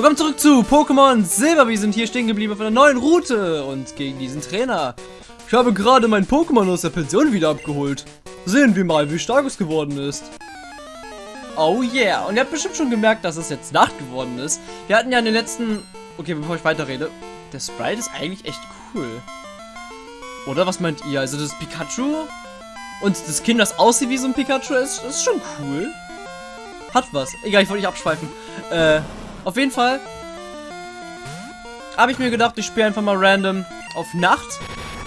Willkommen zurück zu Pokémon Silber. Wir sind hier stehen geblieben auf einer neuen Route und gegen diesen Trainer. Ich habe gerade mein Pokémon aus der Pension wieder abgeholt. Sehen wir mal, wie stark es geworden ist. Oh yeah. Und ihr habt bestimmt schon gemerkt, dass es jetzt Nacht geworden ist. Wir hatten ja in den letzten... Okay, bevor ich weiterrede. Der Sprite ist eigentlich echt cool. Oder was meint ihr? Also das Pikachu und das Kind, das aussieht wie so ein Pikachu, ist, ist schon cool. Hat was. Egal, ich wollte nicht abschweifen. Äh, auf jeden Fall habe ich mir gedacht, ich spiele einfach mal random auf Nacht.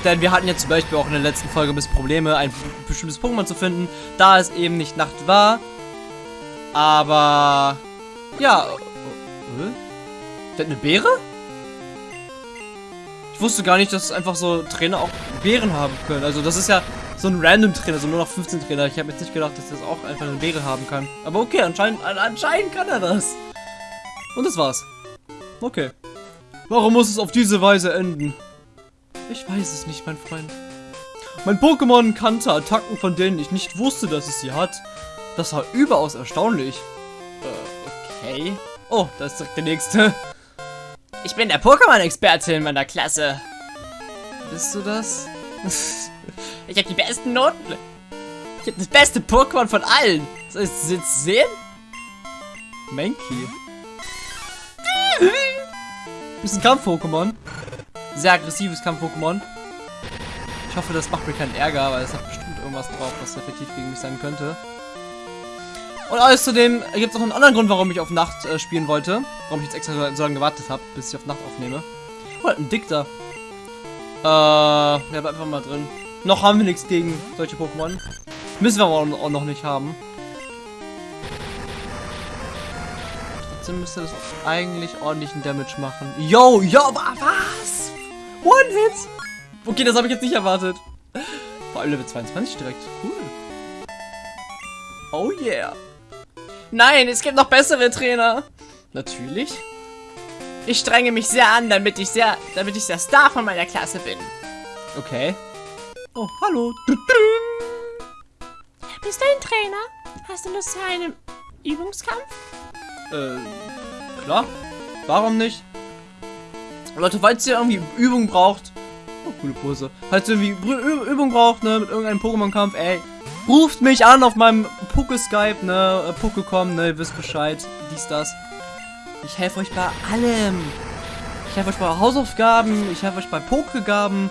Denn wir hatten ja zum Beispiel auch in der letzten Folge ein bisschen Probleme, ein bestimmtes Pokémon zu finden, da es eben nicht Nacht war. Aber, ja. Äh, der hat eine Beere? Ich wusste gar nicht, dass einfach so Trainer auch Beeren haben können. Also das ist ja so ein random Trainer, so nur noch 15 Trainer. Ich habe jetzt nicht gedacht, dass das auch einfach eine Beere haben kann. Aber okay, anscheinend, anscheinend kann er das. Und das war's. Okay. Warum muss es auf diese Weise enden? Ich weiß es nicht, mein Freund. Mein Pokémon kannte Attacken, von denen ich nicht wusste, dass es sie hat. Das war überaus erstaunlich. Äh, okay. Oh, da ist direkt der nächste. Ich bin der Pokémon-Experte in meiner Klasse. Bist du das? ich habe die besten Noten. Ich habe das beste Pokémon von allen. Soll ich es jetzt sehen? Mankey. Ist ein Kampf-Pokémon. Sehr aggressives Kampf-Pokémon. Ich hoffe, das macht mir keinen Ärger, weil es hat bestimmt irgendwas drauf, was effektiv gegen mich sein könnte. Und außerdem gibt es noch einen anderen Grund, warum ich auf Nacht äh, spielen wollte. Warum ich jetzt extra so lange gewartet habe, bis ich auf Nacht aufnehme. Oh, ein Dickter. Äh, ja, bleib einfach mal drin. Noch haben wir nichts gegen solche Pokémon. Müssen wir aber auch noch nicht haben. Trotzdem müsste das eigentlich ordentlichen Damage machen. Yo, yo, was? One Hit? Okay, das habe ich jetzt nicht erwartet. Vor allem Level 22 direkt. Cool. Oh yeah. Nein, es gibt noch bessere Trainer. Natürlich. Ich strenge mich sehr an, damit ich sehr, damit ich der Star von meiner Klasse bin. Okay. Oh, hallo. Bist du ein Trainer? Hast du Lust zu einem Übungskampf? Äh, klar. Warum nicht? Leute, falls ihr irgendwie Übung braucht. Oh, coole Pose. Falls ihr irgendwie Ü Übung braucht, ne, mit irgendeinem Pokémon-Kampf, ey. Ruft mich an auf meinem Poké-Skype, ne, äh, Pokécom, ne, ihr wisst Bescheid. Dies, das. Ich helfe euch bei allem. Ich helfe euch bei Hausaufgaben, ich helfe euch bei Pokegaben.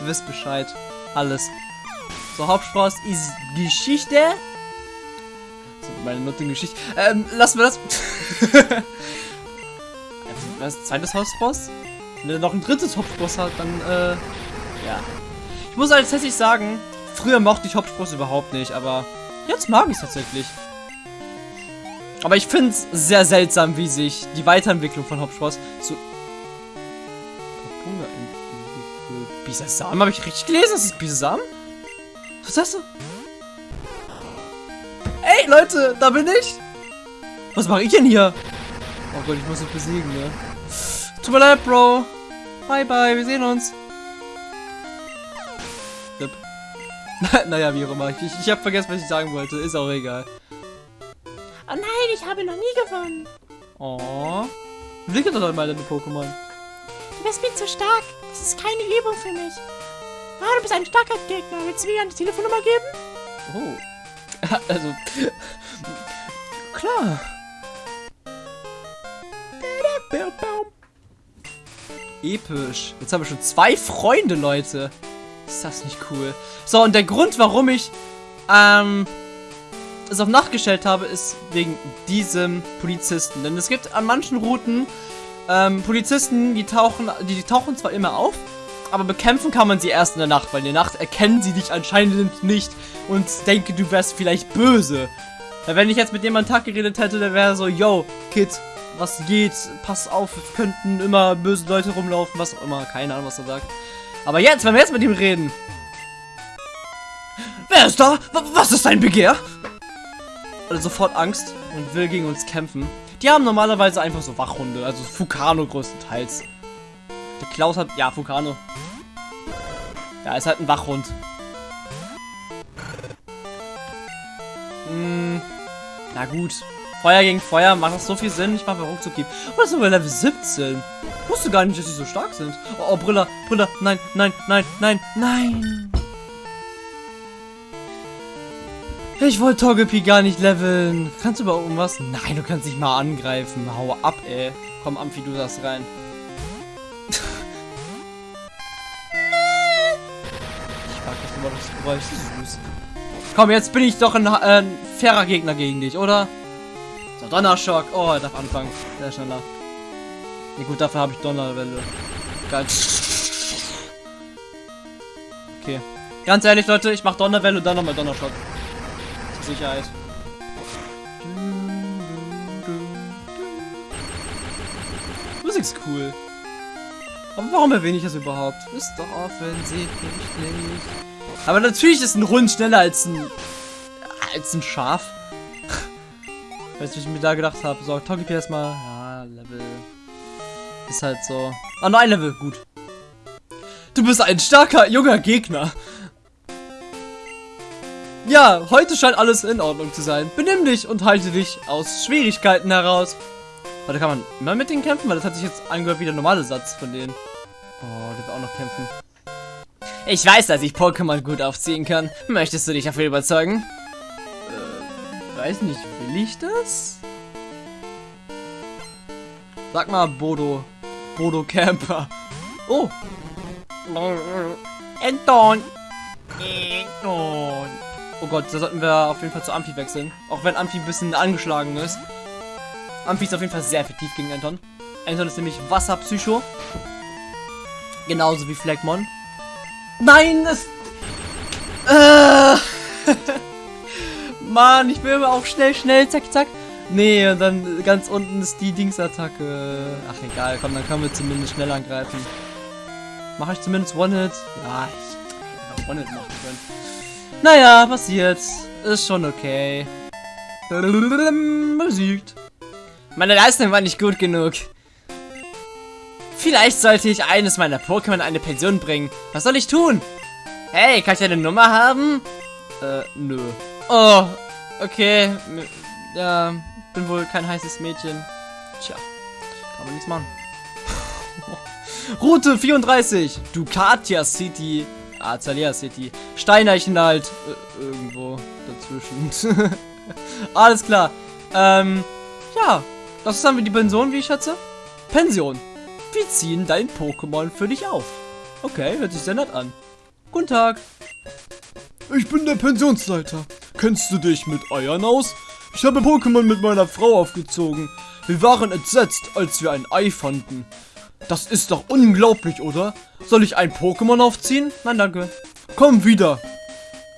Ihr wisst Bescheid. Alles. So, Hauptspross ist Geschichte meine Nutting-Geschichte. Ähm, lassen wir das. Was? Zweites Hauptboss? Wenn er noch ein drittes Hauptboss hat, dann, äh, ja. Ich muss halt tatsächlich sagen, früher mochte ich Hauptboss überhaupt nicht, aber jetzt mag ich es tatsächlich. Aber ich finde es sehr seltsam, wie sich die Weiterentwicklung von Hauptspross zu... Bisasam? Habe ich richtig gelesen? Das ist Bisasam? Was hast du? Ey, Leute, da bin ich. Was mache ich denn hier? Oh Gott, ich muss dich besiegen, ne? Tut mir leid, Bro. Bye, bye, wir sehen uns. Rip. naja, wie auch immer. Ich, ich habe vergessen, was ich sagen wollte. Ist auch egal. Oh nein, ich habe noch nie gewonnen. Oh. Wie doch mal deine Pokémon? Du bist mir zu stark. Das ist keine Übung für mich. Ah, du bist ein starker Gegner. Willst du mir eine Telefonnummer geben? Oh. also, klar. Episch. Jetzt haben wir schon zwei Freunde, Leute. Ist das nicht cool? So, und der Grund, warum ich ähm, es auf Nacht gestellt habe, ist wegen diesem Polizisten. Denn es gibt an manchen Routen ähm, Polizisten, die tauchen, die, die tauchen zwar immer auf, aber bekämpfen kann man sie erst in der Nacht, weil in der Nacht erkennen sie dich anscheinend nicht und denken, du wärst vielleicht böse. Weil wenn ich jetzt mit jemandem Tag geredet hätte, der wäre so, yo, Kid, was geht? Pass auf, könnten immer böse Leute rumlaufen, was auch immer. Keine Ahnung, was er sagt. Aber jetzt, wenn wir jetzt mit ihm reden. Wer ist da? Was ist dein Begehr? Also sofort Angst und will gegen uns kämpfen. Die haben normalerweise einfach so Wachhunde, also Fukano größtenteils. Der Klaus hat... Ja, Fukano. Ja, ist halt ein Wachhund. Hm, na gut. Feuer gegen Feuer, macht das so viel Sinn? Ich mache ruckzuck geben. Oh, das sind wir Level 17. Ich wusste gar nicht, dass sie so stark sind. Oh, oh Brilla, Brilla, nein, nein, nein, nein, nein. Ich wollte Togepi gar nicht leveln. Kannst du über irgendwas? Nein, du kannst nicht mal angreifen. Hau ab, ey. Komm, Amphi, du das rein. ich mag das immer das Geräusch süß. Komm, jetzt bin ich doch ein, äh, ein fairer Gegner gegen dich, oder? So, Donnerschock. Oh, er darf anfangen. Sehr schneller. Ja, gut, dafür habe ich Donnerwelle. Geil. Okay. Ganz ehrlich, Leute, ich mach Donnerwelle und dann nochmal Donnerschock. Zur Sicherheit. Musik ist cool. Aber warum erwähne ich das überhaupt? Ist doch offensichtlich. Aber natürlich ist ein Hund schneller als ein als ein Schaf. Weißt du, was ich mir da gedacht habe? So, Togepi erstmal. Ja, Level. Ist halt so. Ah, nur ein Level. Gut. Du bist ein starker, junger Gegner. Ja, heute scheint alles in Ordnung zu sein. Benimm dich und halte dich aus Schwierigkeiten heraus. Warte, kann man immer mit denen kämpfen? Weil das hat sich jetzt angehört wie der normale Satz von denen. Oh, der will auch noch kämpfen. Ich weiß, dass ich Pokémon gut aufziehen kann. Möchtest du dich dafür überzeugen? Äh, weiß nicht, will ich das? Sag mal, Bodo. Bodo Camper. Oh. Anton. Anton. Oh Gott, da sollten wir auf jeden Fall zu Amphi wechseln. Auch wenn Amphi ein bisschen angeschlagen ist. Amphi ist auf jeden Fall sehr effektiv gegen Anton. Anton ist nämlich Wasserpsycho. Genauso wie Flagmon. Nein, das... Äh. Mann, ich will aber auch schnell, schnell, zack, zack. Nee, und dann ganz unten ist die Dingsattacke. Ach, egal, komm, dann können wir zumindest schnell angreifen. Mache ich zumindest One-Hit? Ja, ich hätte auch One-Hit machen können. Naja, passiert. Ist schon okay. Besiegt. Meine Leistung war nicht gut genug. Vielleicht sollte ich eines meiner Pokémon in eine Pension bringen. Was soll ich tun? Hey, kann ich eine Nummer haben? Äh, nö. Oh, okay. Ja, bin wohl kein heißes Mädchen. Tja, kann man nichts machen. Route 34, Ducatia City, Azalea City, Steineichenwald, äh, irgendwo dazwischen. Alles klar. Ähm, ja, das ist dann die Pension, wie ich schätze. Pension. Wir ziehen dein Pokémon für dich auf. Okay, hört sich sehr nett an. Guten Tag. Ich bin der Pensionsleiter. Kennst du dich mit Eiern aus? Ich habe Pokémon mit meiner Frau aufgezogen. Wir waren entsetzt, als wir ein Ei fanden. Das ist doch unglaublich, oder? Soll ich ein Pokémon aufziehen? Nein, danke. Komm wieder.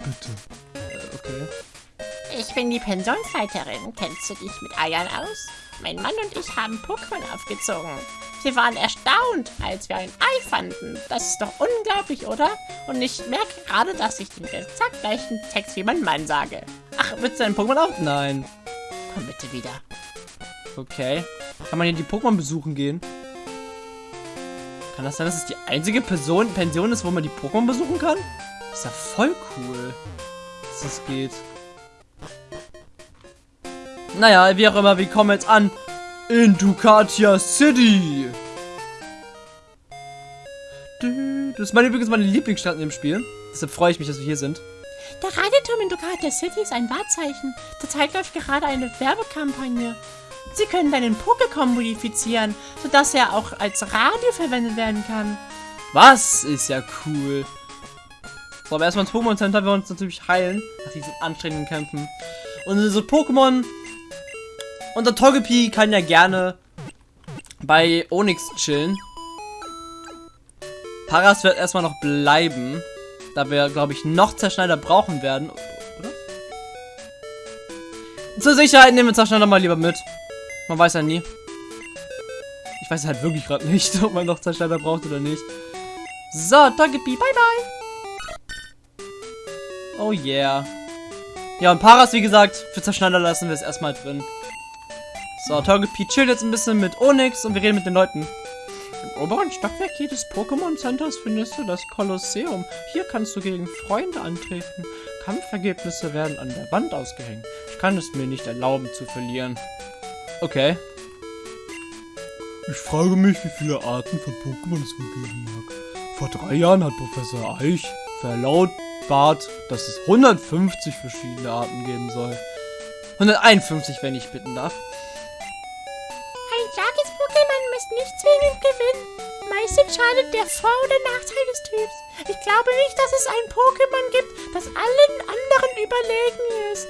Bitte. Äh, okay. Ich bin die Pensionsleiterin. Kennst du dich mit Eiern aus? Mein Mann und ich haben Pokémon aufgezogen. Wir waren erstaunt, als wir ein Ei fanden. Das ist doch unglaublich, oder? Und ich merke gerade, dass ich den exakt gleichen Text wie mein Mann sage. Ach, willst du ein Pokémon auf? Nein. Komm bitte wieder. Okay. Kann man hier die Pokémon besuchen gehen? Kann das sein, dass es die einzige Person, Pension ist, wo man die Pokémon besuchen kann? Das ist ja voll cool, dass das geht. Naja, wie auch immer, wir kommen jetzt an in Ducatia City. Das ist meine, übrigens meine Lieblingsstadt in dem Spiel. Deshalb freue ich mich, dass wir hier sind. Der Radioturm in Ducatia City ist ein Wahrzeichen. Zurzeit läuft gerade eine Werbekampagne. Sie können deinen Pokécom modifizieren, sodass er auch als Radio verwendet werden kann. Was? Ist ja cool. So, aber erstmal ins Pokémon Center, wir uns natürlich heilen. Nach diesen anstrengenden Kämpfen. Und diese Pokémon und der Togepi kann ja gerne bei Onyx chillen. Paras wird erstmal noch bleiben. Da wir, glaube ich, noch Zerschneider brauchen werden. Oder? Zur Sicherheit nehmen wir Zerschneider mal lieber mit. Man weiß ja nie. Ich weiß halt wirklich gerade nicht, ob man noch Zerschneider braucht oder nicht. So, Togepi, bye bye. Oh yeah. Ja, und Paras, wie gesagt, für Zerschneider lassen wir es erstmal drin. So, Togepi chillt jetzt ein bisschen mit Onyx und wir reden mit den Leuten. Im oberen Stockwerk jedes Pokémon Centers findest du das Kolosseum. Hier kannst du gegen Freunde antreten. Kampfergebnisse werden an der Wand ausgehängt. kann es mir nicht erlauben zu verlieren. Okay. Ich frage mich, wie viele Arten von Pokémon es wohl geben mag. Vor drei Jahren hat Professor Eich verlautbart, dass es 150 verschiedene Arten geben soll. 151, wenn ich bitten darf. Nicht zwingend gewinnen. Meist entscheidet der Vor- oder Nachteil des Typs. Ich glaube nicht, dass es ein Pokémon gibt, das allen anderen überlegen ist.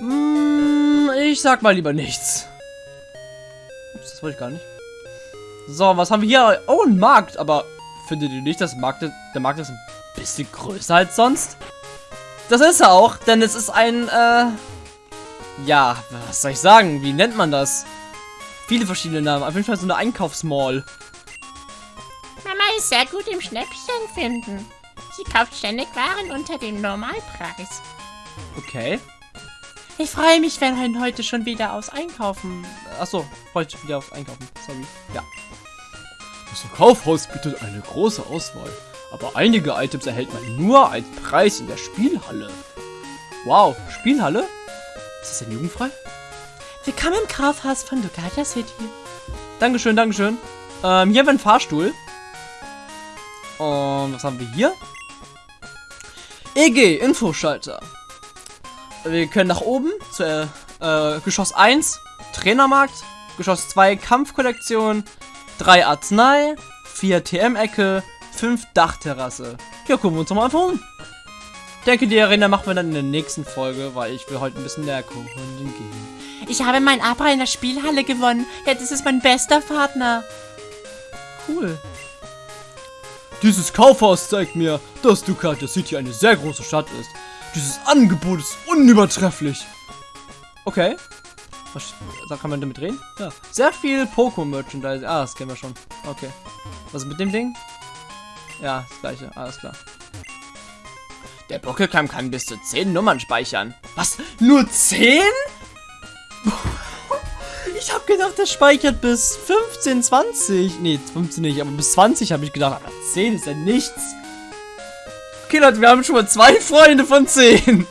Mm, ich sag mal lieber nichts. Ups, das wollte ich gar nicht. So, was haben wir hier? Oh, ein Markt. Aber findet ihr nicht, dass Markt, der Markt ist ein bisschen größer als sonst? Das ist er auch, denn es ist ein, äh... Ja, was soll ich sagen? Wie nennt man das? Viele verschiedene Namen. Auf jeden Fall so eine Einkaufsmall. Mama ist sehr gut im Schnäppchen finden. Sie kauft ständig Waren unter dem Normalpreis. Okay. Ich freue mich, wenn heute schon wieder aufs Einkaufen. Achso, heute wieder aufs Einkaufen. Sorry. Ja. Das Kaufhaus bietet eine große Auswahl, aber einige Items erhält man nur als Preis in der Spielhalle. Wow, Spielhalle? Ist das denn jugendfrei? Willkommen im Kaufhaus von Ducatia City. Dankeschön, Dankeschön. Ähm, hier haben wir einen Fahrstuhl. Und was haben wir hier? EG, Infoschalter. Wir können nach oben zu äh, äh, Geschoss 1, Trainermarkt, Geschoss 2, Kampfkollektion, 3 Arznei, 4 TM-Ecke, 5 Dachterrasse. Ja, gucken wir uns doch mal einfach um. Ich denke, die Arena machen wir dann in der nächsten Folge, weil ich will heute ein bisschen näher gucken gehen. Ich habe meinen Abra in der Spielhalle gewonnen. Jetzt ist es mein bester Partner. Cool. Dieses Kaufhaus zeigt mir, dass Ducatia City eine sehr große Stadt ist. Dieses Angebot ist unübertrefflich. Okay. Was da kann man damit reden? Ja. Sehr viel Poco-Merchandise. Ah, das kennen wir schon. Okay. Was ist mit dem Ding? Ja, das gleiche. Alles klar. Der Pokécam kann bis zu 10 Nummern speichern. Was? Nur 10? Ich habe gedacht, das speichert bis 15, 20. Nee, 15 nicht, aber bis 20 habe ich gedacht. Aber 10 ist ja nichts. Okay, Leute, wir haben schon mal zwei Freunde von 10.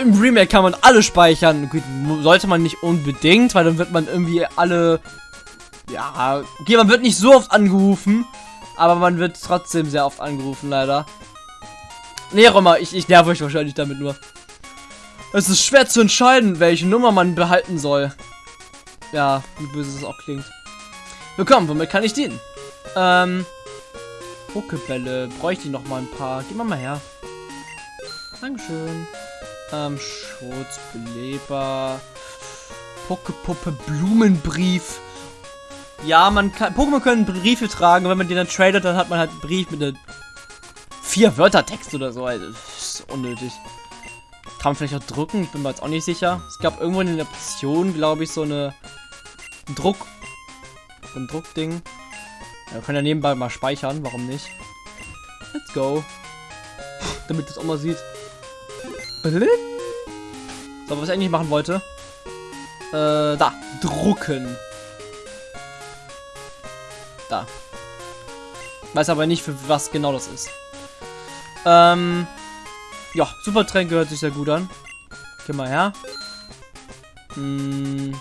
Im Remake kann man alle speichern. Gut, sollte man nicht unbedingt, weil dann wird man irgendwie alle... Ja, okay, man wird nicht so oft angerufen. Aber man wird trotzdem sehr oft angerufen, leider. Nee, Roma, ich, ich nerv euch wahrscheinlich damit nur. Es ist schwer zu entscheiden, welche Nummer man behalten soll. Ja, wie böse es auch klingt. Willkommen, womit kann ich dienen? Ähm, Pokebälle. Bräuchte ich noch mal ein paar. Gib mal mal her. Dankeschön. Ähm, Schutz, Beleber. Pokepuppe, Blumenbrief. Ja, man kann. Pokémon können Briefe tragen. Wenn man den dann tradet, dann hat man halt einen Brief mit einem vier Wörter Text oder so. Also, ist unnötig. Kann man vielleicht auch drucken? Ich bin mir jetzt auch nicht sicher. Es gab irgendwo in der Option, glaube ich, so eine Druck. So ein Druckding. Ja, wir können ja nebenbei mal speichern, warum nicht? Let's go. Damit das auch mal sieht. So, was ich eigentlich machen wollte. Äh, da. Drucken. Da. Weiß aber nicht, für was genau das ist. Ähm. Ja, Supertränke hört sich sehr gut an. Geh mal her. Hm.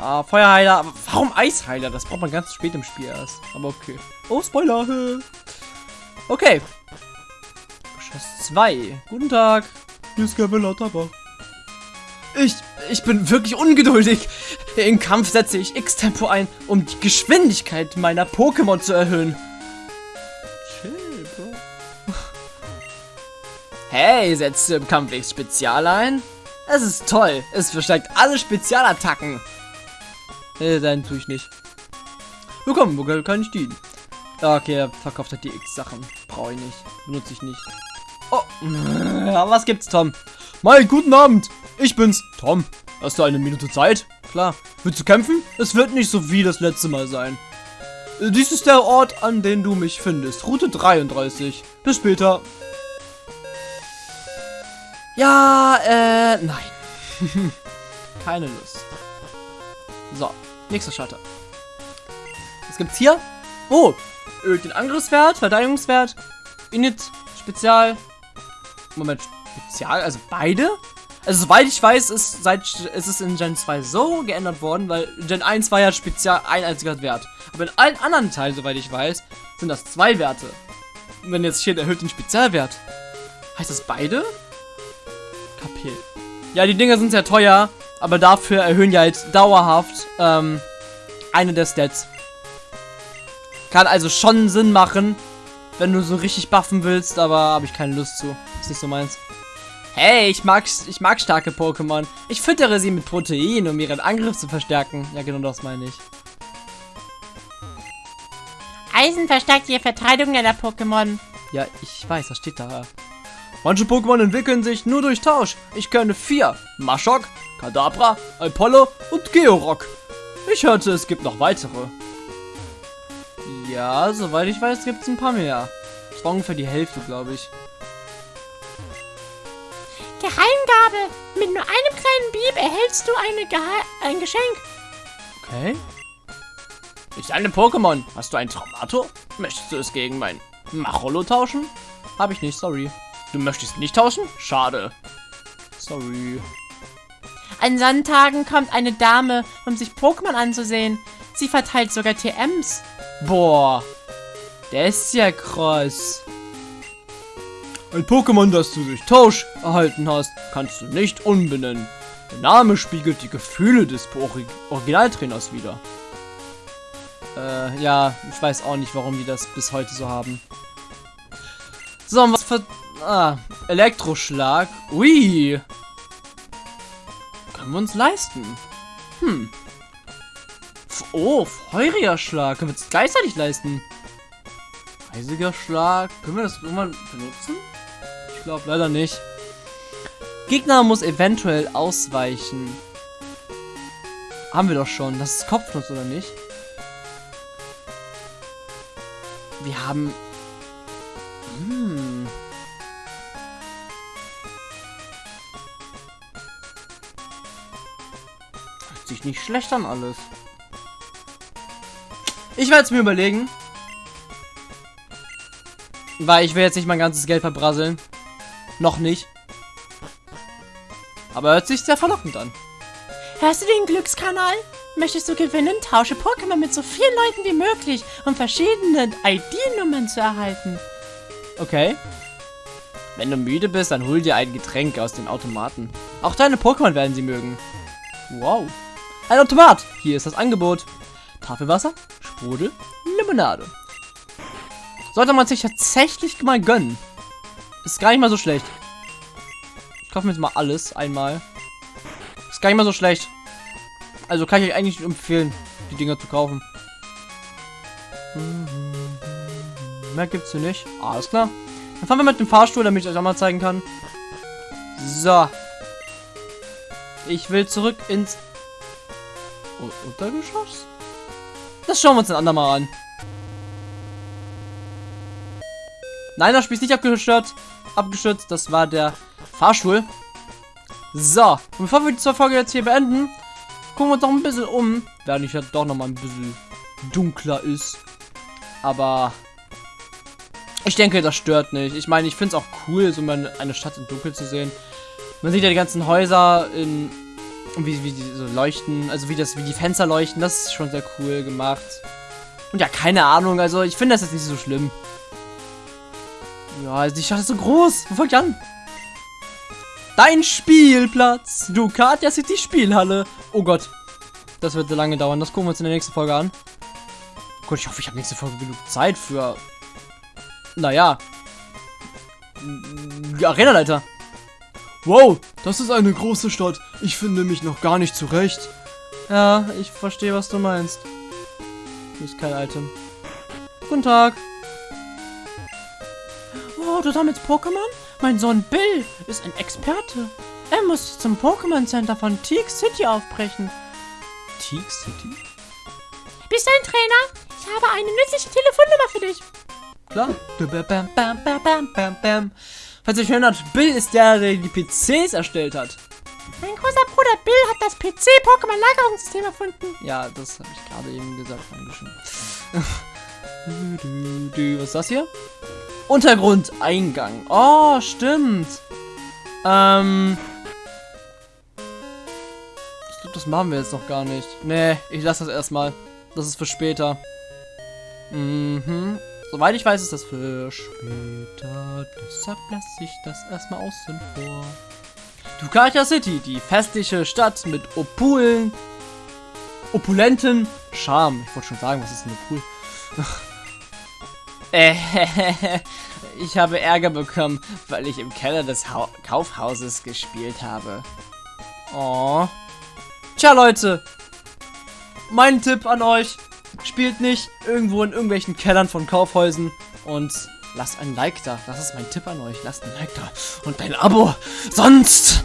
Ah, Feuerheiler. Warum Eisheiler? Das braucht man ganz spät im Spiel erst. Aber okay. Oh, Spoiler. Okay. Geschoss 2. Guten Tag. Hier ist Gabriela Tabak. Ich, ich bin wirklich ungeduldig. Im Kampf setze ich X-Tempo ein, um die Geschwindigkeit meiner Pokémon zu erhöhen. Chill, Bro. Hey, setzt du im Kampf X Spezial ein? Es ist toll. Es verstärkt alle Spezialattacken. Nee, dann tue ich nicht. Willkommen, wo kann ich dienen? Okay, er verkauft halt die X-Sachen. Brauche ich nicht. Benutze ich nicht. Oh, was gibt's, Tom? Mal guten Abend. Ich bin's, Tom. Hast du eine Minute Zeit? Klar. Willst du kämpfen? Es wird nicht so wie das letzte Mal sein. Dies ist der Ort, an dem du mich findest. Route 33. Bis später. Ja, äh, nein. Keine Lust. So, nächster Schalter. Was gibt's hier? Oh, den Angriffswert, Verteidigungswert, Init Spezial. Moment, Spezial? Also beide? Also soweit ich weiß, ist, seit, ist es in Gen 2 so geändert worden, weil Gen 1 war ja Spezial ein einziger Wert. Aber in allen anderen Teilen, soweit ich weiß, sind das zwei Werte. Und wenn jetzt steht, erhöht den Spezialwert, heißt das beide? Kapitel. Ja, die Dinger sind sehr teuer, aber dafür erhöhen die halt dauerhaft ähm, eine der Stats. Kann also schon Sinn machen, wenn du so richtig buffen willst, aber habe ich keine Lust zu. Ist nicht so meins. Hey, ich mag, ich mag starke Pokémon. Ich füttere sie mit Protein, um ihren Angriff zu verstärken. Ja, genau das meine ich. Eisen verstärkt die Verteidigung deiner Pokémon. Ja, ich weiß, das steht da. Manche Pokémon entwickeln sich nur durch Tausch. Ich kenne vier. Mashok, Kadabra, Apollo und Georock. Ich hörte, es gibt noch weitere. Ja, soweit ich weiß, gibt es ein paar mehr. Das war ungefähr die Hälfte, glaube ich. Geheimgabe. Mit nur einem kleinen Bieb erhältst du eine Gehe ein Geschenk. Okay. Ich eine Pokémon. Hast du ein Traumato? Möchtest du es gegen mein Macholo tauschen? Habe ich nicht, sorry. Du möchtest nicht tauschen? Schade. Sorry. An Sonntagen kommt eine Dame, um sich Pokémon anzusehen. Sie verteilt sogar TMs. Boah. Der ist ja krass. Ein Pokémon, das du durch Tausch erhalten hast, kannst du nicht umbenennen. Der Name spiegelt die Gefühle des Ori Originaltrainers wider. Äh, ja, ich weiß auch nicht, warum die das bis heute so haben. So, was für... Ah, Elektroschlag. Ui. Können wir uns leisten. Hm. Oh, feuriger Schlag. Können wir uns gleichzeitig leisten. Eisiger Schlag. Können wir das irgendwann benutzen? Ich glaube leider nicht. Gegner muss eventuell ausweichen. Haben wir doch schon. Das ist Kopfnuss, oder nicht? Wir haben... Hm. Hört sich nicht schlecht an alles. Ich werde es mir überlegen. Weil ich will jetzt nicht mein ganzes Geld verbrasseln. Noch nicht. Aber hört sich sehr verlockend an. Hörst du den Glückskanal? Möchtest du gewinnen? Tausche Pokémon mit so vielen Leuten wie möglich, um verschiedene ID-Nummern zu erhalten. Okay. Wenn du müde bist, dann hol dir ein Getränk aus dem Automaten. Auch deine Pokémon werden sie mögen. Wow. Ein Automat. Hier ist das Angebot. Tafelwasser, Sprudel, Limonade. Sollte man sich tatsächlich mal gönnen. Ist gar nicht mal so schlecht. Ich kaufe mir jetzt mal alles einmal. Ist gar nicht mal so schlecht. Also kann ich euch eigentlich empfehlen, die Dinger zu kaufen. Mehr gibt's hier nicht. Alles klar. Dann fahren wir mit dem Fahrstuhl, damit ich euch auch mal zeigen kann. So. Ich will zurück ins Untergeschoss. Das schauen wir uns ein andermal an. Nein, das Spiel ist nicht abgestürzt. Abgestürzt. Das war der Fahrstuhl. So. Und bevor wir die Folge jetzt hier beenden, gucken wir uns noch ein bisschen um. Während ich ja doch noch mal ein bisschen dunkler ist. Aber ich denke, das stört nicht. Ich meine, ich finde es auch cool, so eine Stadt im Dunkeln zu sehen. Man sieht ja die ganzen Häuser in wie, wie die so leuchten, also wie das, wie die Fenster leuchten, das ist schon sehr cool gemacht. Und ja, keine Ahnung, also ich finde das jetzt nicht so schlimm. Ja, also die Stadt ist so groß. Wo fangt an? Dein Spielplatz. Ducatia City Spielhalle. Oh Gott. Das wird lange dauern. Das gucken wir uns in der nächsten Folge an. Gut, ich hoffe, ich habe nächste Folge genug Zeit für... Naja. Arena-Leiter. Wow, das ist eine große Stadt. Ich finde mich noch gar nicht zurecht. Ja, ich verstehe, was du meinst. Hier ist kein Item. Guten Tag. Oh, du sammelst Pokémon? Mein Sohn Bill ist ein Experte. Er muss zum Pokémon Center von Teak City aufbrechen. Teak City? Bist du ein Trainer? Ich habe eine nützliche Telefonnummer für dich. Klar. Bam, bam, bam, bam, bam, bam. Falls ihr euch erinnert, Bill ist der, der die PCs erstellt hat. Mein großer Bruder Bill hat das PC-Pokémon-Lagerungssystem erfunden. Ja, das habe ich gerade eben gesagt. Dankeschön. Was ist das hier? Untergrundeingang. Oh, stimmt. Ähm. Ich glaube, das machen wir jetzt noch gar nicht. Nee, ich lasse das erstmal. Das ist für später. Mhm. Soweit ich weiß, ist das für später. Deshalb lasse ich das erstmal außen vor. Ducatia City, die festliche Stadt mit Opulen, opulenten Charme. Ich wollte schon sagen, was ist denn Opul? Äh, ich habe Ärger bekommen, weil ich im Keller des Hau Kaufhauses gespielt habe. Oh. Tja, Leute. Mein Tipp an euch. Spielt nicht irgendwo in irgendwelchen Kellern von Kaufhäusern und lasst ein Like da. Das ist mein Tipp an euch. Lasst ein Like da und ein Abo. Sonst